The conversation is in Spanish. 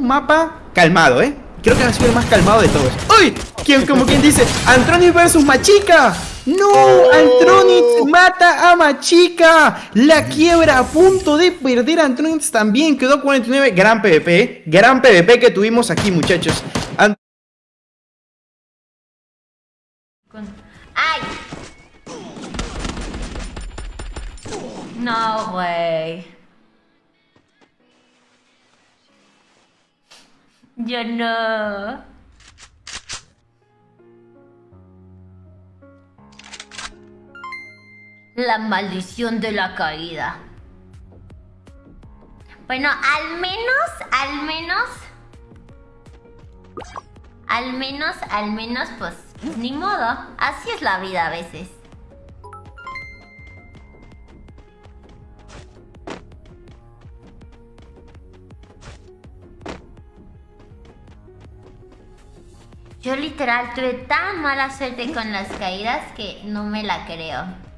Un mapa calmado, ¿eh? Creo que ha sido el más calmado de todos. ¡Uy! ¿Quién, como quien dice? Antronis versus Machica. ¡No! Antronis mata a Machica. La quiebra a punto de perder. Antronis también quedó 49. Gran PvP. ¿eh? Gran PvP que tuvimos aquí, muchachos. ¡Ay! No, güey. Yo no. La maldición de la caída. Bueno, al menos, al menos... Al menos, al menos, pues, ni modo. Así es la vida a veces. Yo literal tuve tan mala suerte con las caídas que no me la creo.